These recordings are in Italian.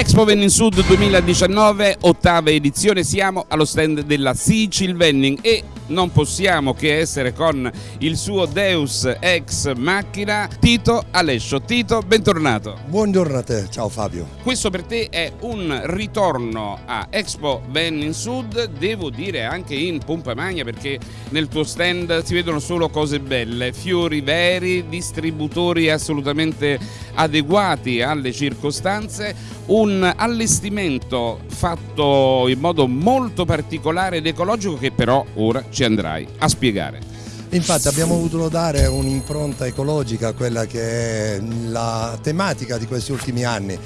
Expo Vending Sud 2019, ottava edizione, siamo allo stand della Sicil Vending e non possiamo che essere con il suo Deus ex macchina Tito Alessio. Tito, bentornato. Buongiorno a te, ciao Fabio. Questo per te è un ritorno a Expo Vending Sud, devo dire anche in pompa magna perché nel tuo stand si vedono solo cose belle, fiori veri, distributori assolutamente adeguati alle circostanze, un allestimento fatto in modo molto particolare ed ecologico che però ora ci andrai a spiegare. Infatti abbiamo voluto dare un'impronta ecologica a quella che è la tematica di questi ultimi anni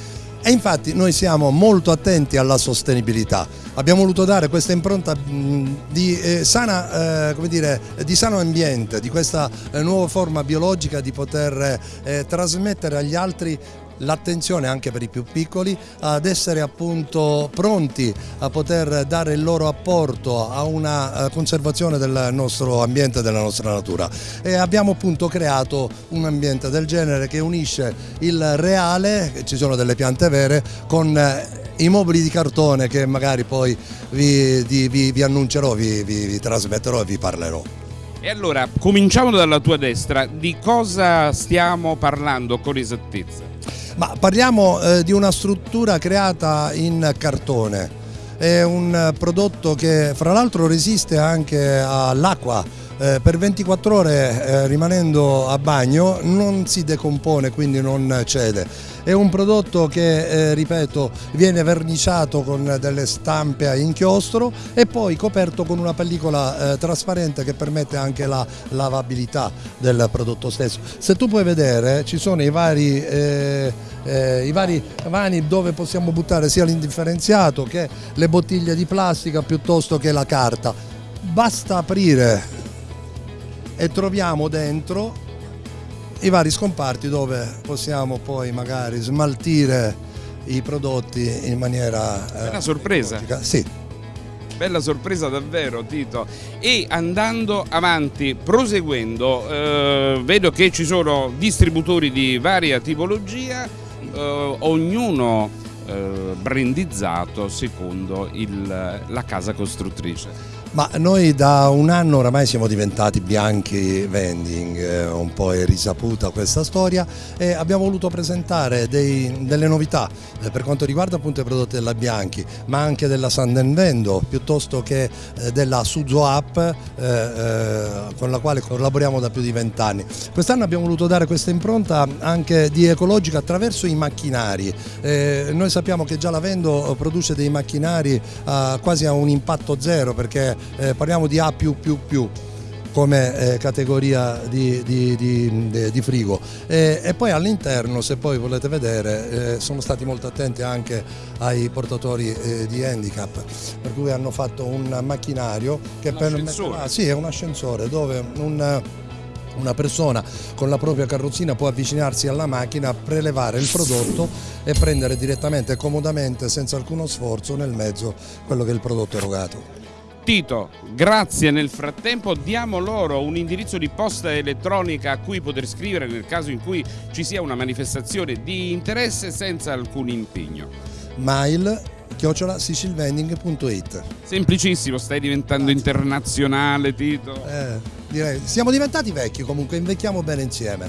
e infatti noi siamo molto attenti alla sostenibilità. Abbiamo voluto dare questa impronta di, eh, sana, eh, dire, di sano ambiente, di questa eh, nuova forma biologica di poter eh, trasmettere agli altri l'attenzione anche per i più piccoli ad essere appunto pronti a poter dare il loro apporto a una eh, conservazione del nostro ambiente e della nostra natura e abbiamo appunto creato un ambiente del genere che unisce il reale, ci sono delle piante vere, con eh, i mobili di cartone che magari poi vi, vi, vi annuncerò, vi, vi trasmetterò e vi parlerò. E allora, cominciamo dalla tua destra, di cosa stiamo parlando con esattezza? Ma parliamo eh, di una struttura creata in cartone, è un prodotto che fra l'altro resiste anche all'acqua. Eh, per 24 ore eh, rimanendo a bagno non si decompone quindi non cede è un prodotto che eh, ripeto viene verniciato con delle stampe a inchiostro e poi coperto con una pellicola eh, trasparente che permette anche la lavabilità del prodotto stesso. Se tu puoi vedere ci sono i vari eh, eh, i vari vani dove possiamo buttare sia l'indifferenziato che le bottiglie di plastica piuttosto che la carta. Basta aprire e troviamo dentro i vari scomparti dove possiamo poi magari smaltire i prodotti in maniera... È una sorpresa. Sì. Bella sorpresa davvero Tito e andando avanti, proseguendo, eh, vedo che ci sono distributori di varia tipologia, eh, ognuno eh, brandizzato secondo il, la casa costruttrice. Ma noi da un anno oramai siamo diventati bianchi vending, eh, un po' è risaputa questa storia e abbiamo voluto presentare dei, delle novità eh, per quanto riguarda appunto i prodotti della Bianchi, ma anche della Sandenvendo piuttosto che eh, della Suzo App eh, eh, con la quale collaboriamo da più di vent'anni. Quest'anno abbiamo voluto dare questa impronta anche di ecologica attraverso i macchinari. Eh, noi sappiamo che già la Vendo produce dei macchinari quasi a un impatto zero perché eh, parliamo di A come eh, categoria di, di, di, di frigo e, e, poi all'interno se poi volete vedere eh, sono stati molto attenti anche ai portatori eh, di handicap per cui hanno fatto un macchinario che permette sì, è un ascensore dove un una persona con la propria carrozzina può avvicinarsi alla macchina, prelevare il prodotto e prendere direttamente e comodamente senza alcuno sforzo nel mezzo quello che è il prodotto erogato. Tito, grazie nel frattempo, diamo loro un indirizzo di posta elettronica a cui poter scrivere nel caso in cui ci sia una manifestazione di interesse senza alcun impegno. Mail chiocciola sicilvending.it Semplicissimo, stai diventando internazionale Tito. Eh, direi, siamo diventati vecchi comunque, invecchiamo bene insieme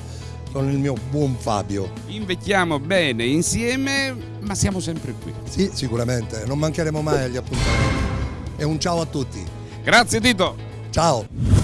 con il mio buon Fabio. Invecchiamo bene insieme, ma siamo sempre qui. Sì, sicuramente, non mancheremo mai agli appuntamenti e un ciao a tutti. Grazie Tito. Ciao.